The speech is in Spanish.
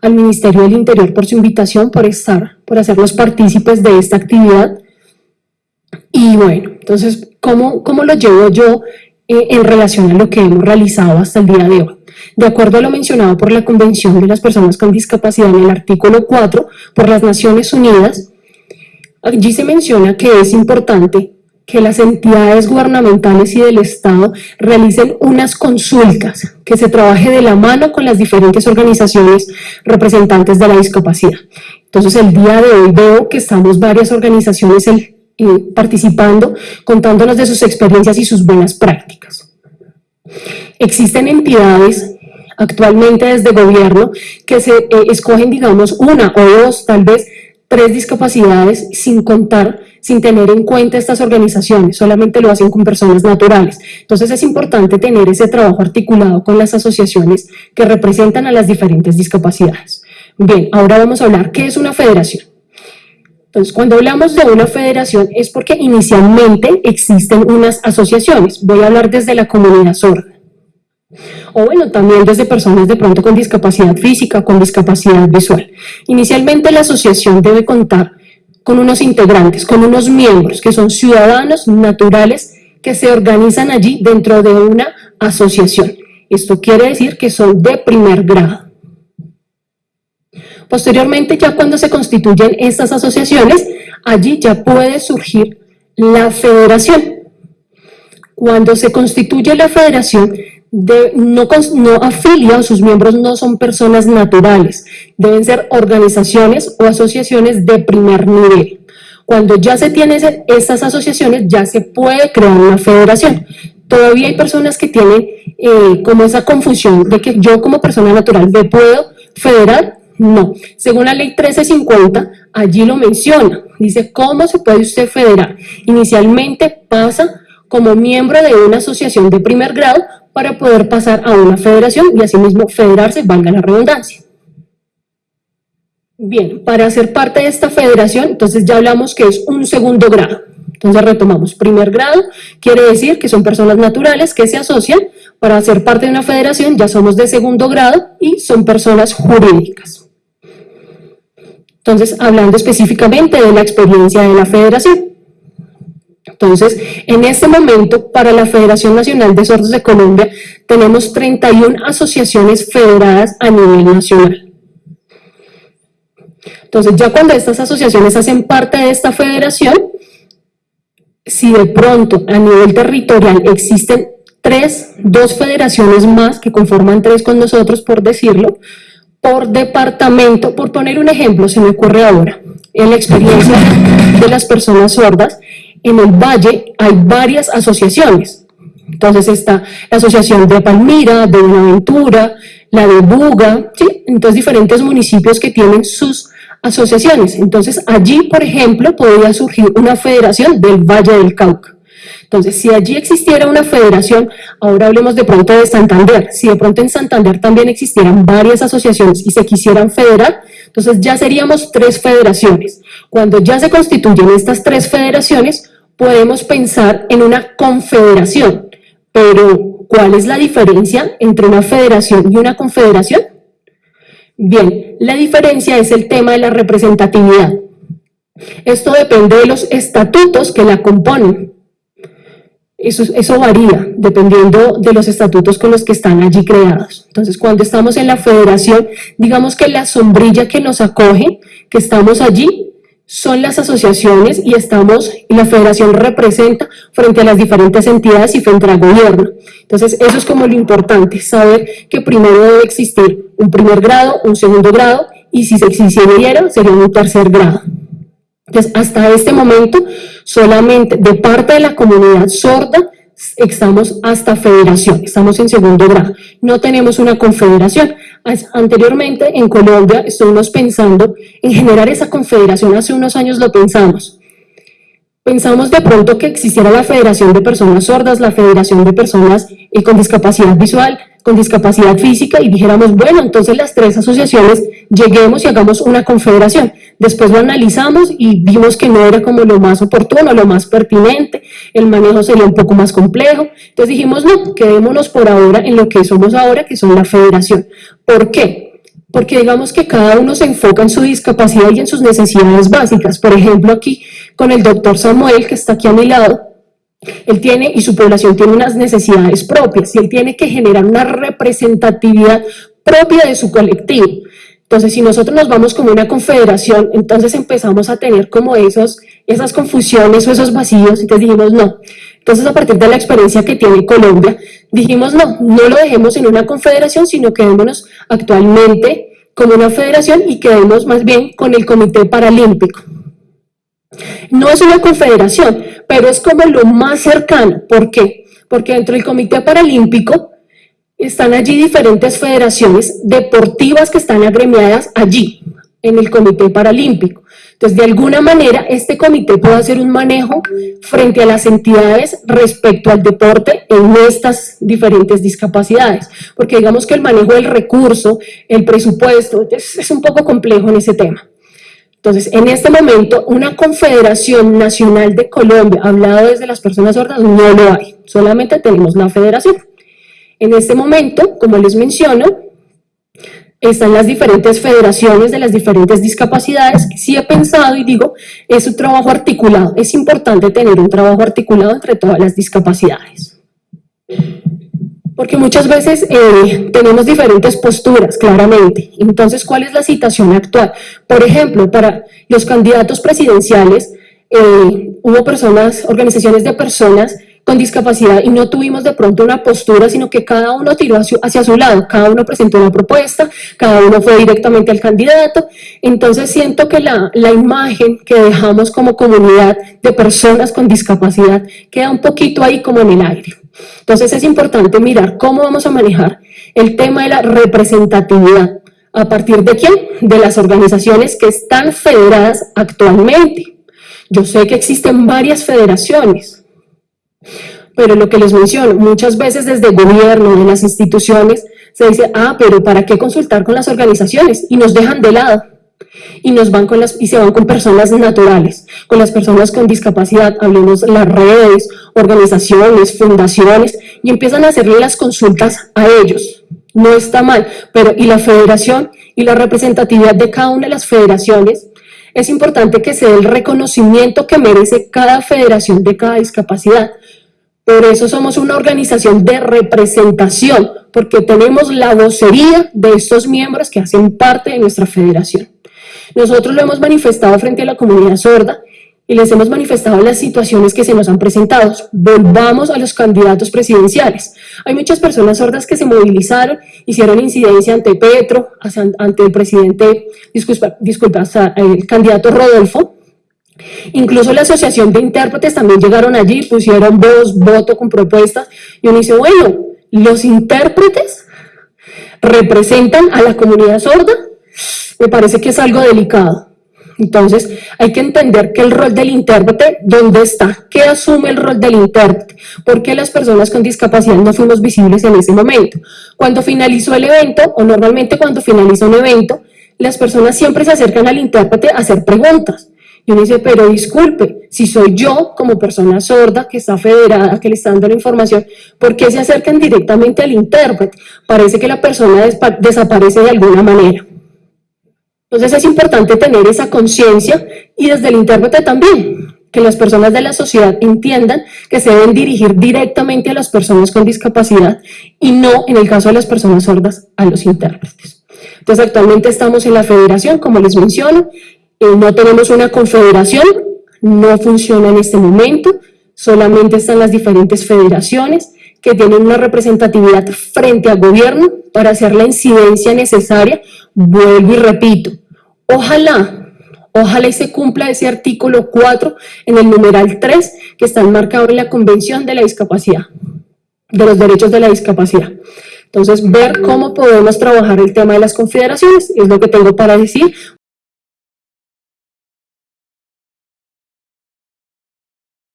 al Ministerio del Interior por su invitación, por estar, por hacernos partícipes de esta actividad. Y bueno, entonces, ¿cómo, cómo lo llevo yo eh, en relación a lo que hemos realizado hasta el día de hoy? De acuerdo a lo mencionado por la Convención de las Personas con Discapacidad en el artículo 4 por las Naciones Unidas, allí se menciona que es importante que las entidades gubernamentales y del Estado realicen unas consultas, que se trabaje de la mano con las diferentes organizaciones representantes de la discapacidad. Entonces el día de hoy veo que estamos varias organizaciones participando, contándonos de sus experiencias y sus buenas prácticas. Existen entidades actualmente desde gobierno que se eh, escogen, digamos, una o dos, tal vez tres discapacidades sin contar, sin tener en cuenta estas organizaciones, solamente lo hacen con personas naturales. Entonces es importante tener ese trabajo articulado con las asociaciones que representan a las diferentes discapacidades. Bien, ahora vamos a hablar, ¿qué es una federación? Entonces, cuando hablamos de una federación es porque inicialmente existen unas asociaciones. Voy a hablar desde la comunidad sorda. O bueno, también desde personas de pronto con discapacidad física, con discapacidad visual. Inicialmente la asociación debe contar con unos integrantes, con unos miembros que son ciudadanos naturales que se organizan allí dentro de una asociación. Esto quiere decir que son de primer grado. Posteriormente, ya cuando se constituyen estas asociaciones, allí ya puede surgir la federación. Cuando se constituye la federación, no, no afilia sus miembros no son personas naturales, deben ser organizaciones o asociaciones de primer nivel. Cuando ya se tienen estas asociaciones, ya se puede crear una federación. Todavía hay personas que tienen eh, como esa confusión de que yo como persona natural me puedo federar. No, según la ley 1350, allí lo menciona. Dice, ¿cómo se puede usted federar? Inicialmente pasa como miembro de una asociación de primer grado para poder pasar a una federación y asimismo federarse, valga la redundancia. Bien, para ser parte de esta federación, entonces ya hablamos que es un segundo grado. Entonces retomamos, primer grado quiere decir que son personas naturales que se asocian, para ser parte de una federación ya somos de segundo grado y son personas jurídicas. Entonces, hablando específicamente de la experiencia de la federación. Entonces, en este momento, para la Federación Nacional de Sordos de Colombia, tenemos 31 asociaciones federadas a nivel nacional. Entonces, ya cuando estas asociaciones hacen parte de esta federación, si de pronto a nivel territorial existen tres, dos federaciones más que conforman tres con nosotros, por decirlo, por departamento, por poner un ejemplo, se me ocurre ahora, en la experiencia de las personas sordas, en el Valle hay varias asociaciones. Entonces está la asociación de Palmira, de Buenaventura, la de Buga, ¿sí? entonces diferentes municipios que tienen sus asociaciones. Entonces allí, por ejemplo, podría surgir una federación del Valle del Cauca. Entonces, si allí existiera una federación, ahora hablemos de pronto de Santander, si de pronto en Santander también existieran varias asociaciones y se quisieran federar, entonces ya seríamos tres federaciones. Cuando ya se constituyen estas tres federaciones, podemos pensar en una confederación, pero ¿cuál es la diferencia entre una federación y una confederación? Bien, la diferencia es el tema de la representatividad. Esto depende de los estatutos que la componen. Eso, eso, varía dependiendo de los estatutos con los que están allí creados. Entonces, cuando estamos en la federación, digamos que la sombrilla que nos acoge, que estamos allí, son las asociaciones y estamos, y la federación representa frente a las diferentes entidades y frente al gobierno. Entonces, eso es como lo importante, saber que primero debe existir un primer grado, un segundo grado, y si se existiera, sería un tercer grado. Entonces, hasta este momento, solamente de parte de la comunidad sorda, estamos hasta federación, estamos en segundo grado, no tenemos una confederación. Anteriormente en Colombia estuvimos pensando en generar esa confederación, hace unos años lo pensamos. Pensamos de pronto que existiera la Federación de Personas Sordas, la Federación de Personas eh, con Discapacidad Visual, con discapacidad física y dijéramos, bueno, entonces las tres asociaciones lleguemos y hagamos una confederación. Después lo analizamos y vimos que no era como lo más oportuno, lo más pertinente, el manejo sería un poco más complejo. Entonces dijimos, no, quedémonos por ahora en lo que somos ahora, que son la federación. ¿Por qué? porque digamos que cada uno se enfoca en su discapacidad y en sus necesidades básicas. Por ejemplo, aquí con el doctor Samuel, que está aquí a mi lado, él tiene, y su población tiene unas necesidades propias, y él tiene que generar una representatividad propia de su colectivo. Entonces, si nosotros nos vamos como una confederación, entonces empezamos a tener como esos, esas confusiones o esos vacíos, entonces dijimos no. Entonces, a partir de la experiencia que tiene Colombia, dijimos no, no lo dejemos en una confederación, sino quedémonos actualmente como una federación y quedemos más bien con el Comité Paralímpico. No es una confederación, pero es como lo más cercano. ¿Por qué? Porque dentro del Comité Paralímpico están allí diferentes federaciones deportivas que están agremiadas allí, en el Comité Paralímpico. Entonces, de alguna manera, este comité puede hacer un manejo frente a las entidades respecto al deporte en estas diferentes discapacidades, porque digamos que el manejo del recurso, el presupuesto, es, es un poco complejo en ese tema. Entonces, en este momento, una confederación nacional de Colombia, hablado desde las personas sordas, no lo hay, solamente tenemos la federación. En este momento, como les menciono, están las diferentes federaciones de las diferentes discapacidades. Sí he pensado y digo, es un trabajo articulado. Es importante tener un trabajo articulado entre todas las discapacidades. Porque muchas veces eh, tenemos diferentes posturas, claramente. Entonces, ¿cuál es la situación actual? Por ejemplo, para los candidatos presidenciales, eh, hubo personas, organizaciones de personas con discapacidad y no tuvimos de pronto una postura, sino que cada uno tiró hacia, su lado, cada uno presentó una propuesta, cada uno fue directamente al candidato, entonces siento que la, la imagen que dejamos como comunidad de personas con discapacidad queda un poquito ahí como en el aire. Entonces es importante mirar cómo vamos a manejar el tema de la representatividad. ¿A partir de quién? De las organizaciones que están federadas actualmente. Yo sé que existen varias federaciones, pero lo que les menciono, muchas veces desde el gobierno, de las instituciones, se dice, ah, pero ¿para qué consultar con las organizaciones? Y nos dejan de lado. Y, nos van con las, y se van con personas naturales, con las personas con discapacidad, hablemos las redes, organizaciones, fundaciones, y empiezan a hacerle las consultas a ellos. No está mal, pero y la federación y la representatividad de cada una de las federaciones es importante que se dé el reconocimiento que merece cada federación de cada discapacidad. Por eso somos una organización de representación, porque tenemos la vocería de estos miembros que hacen parte de nuestra federación. Nosotros lo hemos manifestado frente a la comunidad sorda y les hemos manifestado las situaciones que se nos han presentado. Volvamos a los candidatos presidenciales. Hay muchas personas sordas que se movilizaron, hicieron incidencia ante Petro, ante el presidente, disculpa, disculpa el candidato Rodolfo, Incluso la asociación de intérpretes también llegaron allí, pusieron voz, voto con propuestas, y uno dice, bueno, los intérpretes representan a la comunidad sorda, me parece que es algo delicado. Entonces, hay que entender que el rol del intérprete, ¿dónde está? ¿Qué asume el rol del intérprete? ¿Por qué las personas con discapacidad no fuimos visibles en ese momento? Cuando finalizó el evento, o normalmente cuando finaliza un evento, las personas siempre se acercan al intérprete a hacer preguntas. Y uno dice, pero disculpe, si soy yo como persona sorda que está federada, que le está dando la información, ¿por qué se acercan directamente al intérprete? Parece que la persona desaparece de alguna manera. Entonces es importante tener esa conciencia y desde el intérprete también, que las personas de la sociedad entiendan que se deben dirigir directamente a las personas con discapacidad y no, en el caso de las personas sordas, a los intérpretes. Entonces actualmente estamos en la federación, como les menciono, eh, no tenemos una confederación, no funciona en este momento, solamente están las diferentes federaciones que tienen una representatividad frente al gobierno para hacer la incidencia necesaria, vuelvo y repito, Ojalá, ojalá y se cumpla ese artículo 4 en el numeral 3 que está enmarcado en la Convención de la Discapacidad, de los derechos de la discapacidad. Entonces, ver cómo podemos trabajar el tema de las confederaciones es lo que tengo para decir.